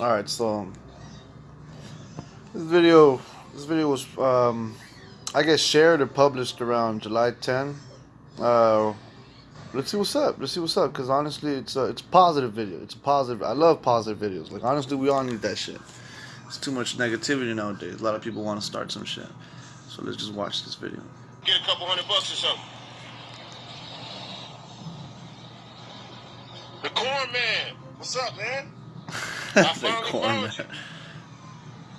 All right, so this video, this video was, um, I guess, shared or published around July 10. Uh, let's see what's up. Let's see what's up. Cause honestly, it's a it's a positive video. It's a positive. I love positive videos. Like honestly, we all need that shit. It's too much negativity nowadays. A lot of people want to start some shit. So let's just watch this video. Get a couple hundred bucks or something. The corn man. What's up, man? I finally corn, found man. you.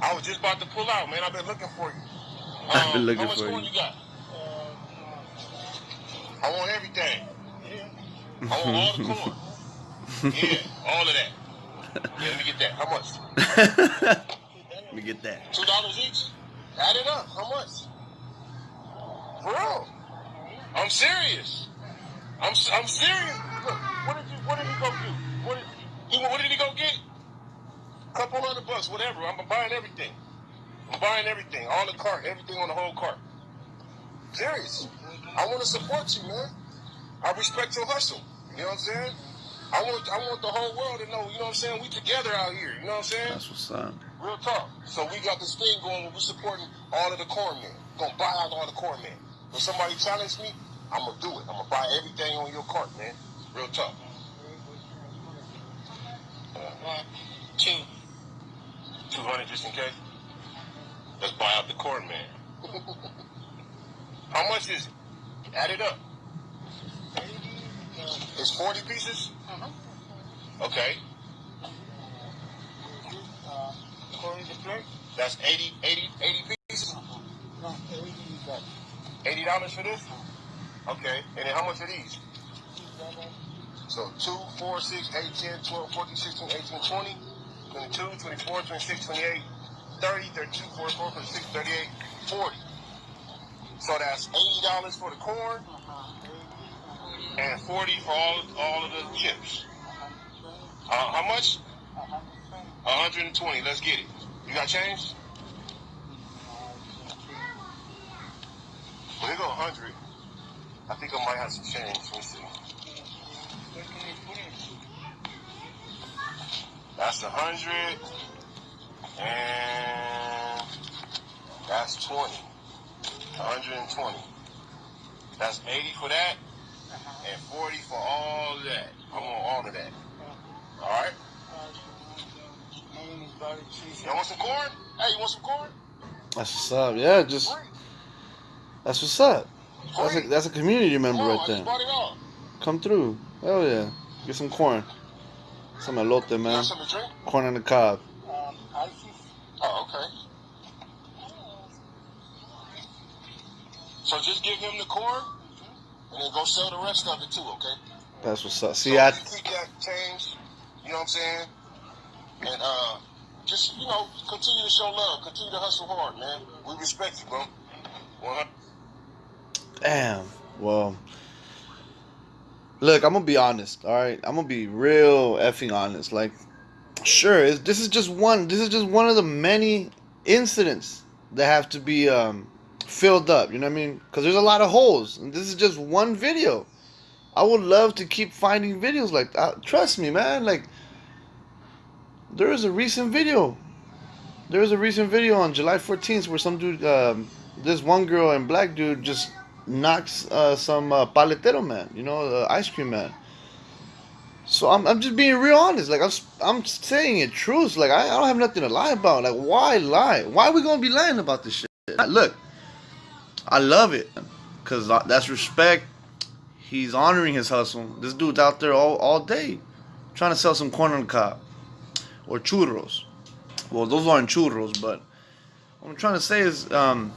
I was just about to pull out, man. I've been looking for you. I've been Um, looking how much for corn you. you got? I want everything. I all the corn. yeah, all of that. Yeah, let me get that. How much? Let me get that. Two dollars each? Add it up. How much? For real? I'm serious. I'm I'm serious. Look, what did you what did he go do? What did he what did he go get? A Couple hundred bucks, whatever. I'm buying everything. I'm buying everything, all the cart, everything on the whole cart. Serious. I want to support you, man. I respect your hustle. You know what I'm saying? I want I want the whole world to know. You know what I'm saying? We together out here. You know what I'm saying? That's what's up. Real talk. So we got this thing going where we're supporting all of the corn men. Gonna buy out all the corn men. If somebody challenge me, I'm gonna do it. I'm gonna buy everything on your cart, man. Real talk. Uh, two. 200 just in case. Let's buy out the corn man. How much is it? Add it up. It's 40 pieces? Okay. That's 80, 80, 80 pieces? Eighty dollars for this? Okay. And then how much are these? So 2, 4, 6, 8, 10, 12, 14, 16, 18, 20, 22, 24, 26, 28, 30, 32, 44, 46, 38, 40. So that's $80 for the corn and 40 for all, all of the chips. Uh, how much? 120. Let's get it. You got change? Well, they go 100. I think I might have some change. Let me see. That's 100. And that's 20. 120. That's 80 for that. And 40 for all that. I want all of that. All right? You want some corn? Hey, you want some corn? That's what's up. Yeah, just that's what's up. That's a that's a community member right there. just bought it all. Come through. Hell yeah. Get some corn. Some elote, man. want something to drink? Corn on the cob. Um, oh, okay. So just give him the corn, and then go sell the rest of it too, okay? That's what's up. See, so I you keep that change, you know what I'm saying? And uh, just you know, continue to show love, continue to hustle hard, man. We respect you, bro. 100. damn. Well, look, I'm gonna be honest. All right, I'm gonna be real effing honest. Like, sure, this is just one. This is just one of the many incidents that have to be um, filled up. You know what I mean? Because there's a lot of holes, and this is just one video. I would love to keep finding videos like that. Trust me, man. Like, there is a recent video. There was a recent video on July 14th where some dude, um, this one girl and black dude, just knocks uh, some uh, paletero man, you know, ice cream man. So I'm, I'm just being real honest. Like I'm I'm saying it truth. Like I, I don't have nothing to lie about. Like why lie? Why are we gonna be lying about this shit? Look, I love it, cause that's respect. He's honoring his hustle. This dude's out there all, all day, trying to sell some corn on the cob, or churros. Well, those aren't churros, but what I'm trying to say is, um,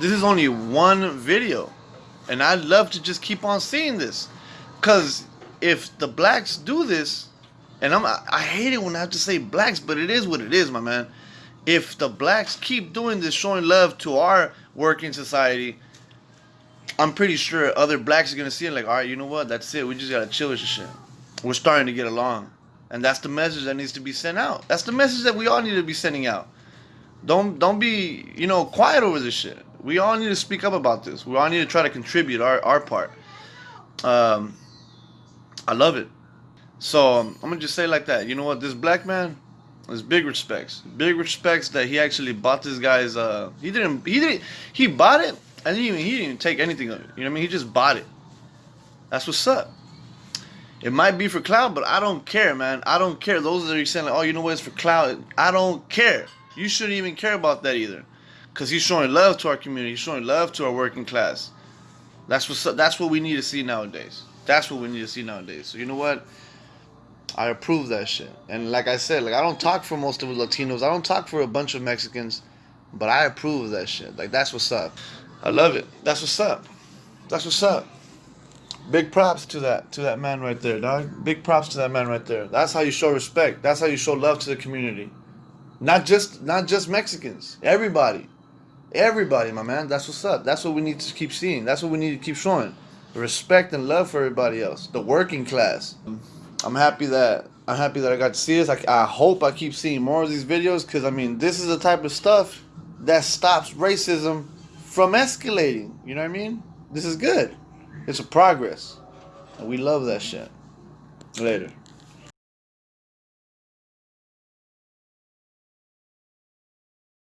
this is only one video, and I'd love to just keep on seeing this, cause if the blacks do this, and I'm I hate it when I have to say blacks, but it is what it is, my man. If the blacks keep doing this, showing love to our working society, I'm pretty sure other blacks are gonna see it like, all right, you know what? That's it. We just gotta chill with this shit. We're starting to get along. And that's the message that needs to be sent out. That's the message that we all need to be sending out. Don't don't be, you know, quiet over this shit. We all need to speak up about this. We all need to try to contribute our, our part. Um I love it. So um, I'm gonna just say like that. You know what? This black man, there's big respects. Big respects that he actually bought this guy's. Uh, he didn't. He didn't. He bought it, and he didn't, even. he didn't even take anything of it. You know what I mean? He just bought it. That's what's up. It might be for cloud, but I don't care, man. I don't care. Those that are saying like, oh, you know what? It's for cloud. I don't care. You shouldn't even care about that either, because he's showing love to our community. He's showing love to our working class. That's what. That's what we need to see nowadays. That's what we need to see nowadays. So you know what? I approve that shit. And like I said, like I don't talk for most of the Latinos. I don't talk for a bunch of Mexicans, but I approve of that shit. Like that's what's up. I love it. That's what's up. That's what's up. Big props to that to that man right there, dog. Big props to that man right there. That's how you show respect. That's how you show love to the community. Not just not just Mexicans. Everybody. Everybody, my man. That's what's up. That's what we need to keep seeing. That's what we need to keep showing. Respect and love for everybody else. The working class. I'm happy that I'm happy that I got to see this. I, I hope I keep seeing more of these videos because I mean this is the type of stuff that stops racism from escalating. You know what I mean? This is good. It's a progress, and we love that shit. Later.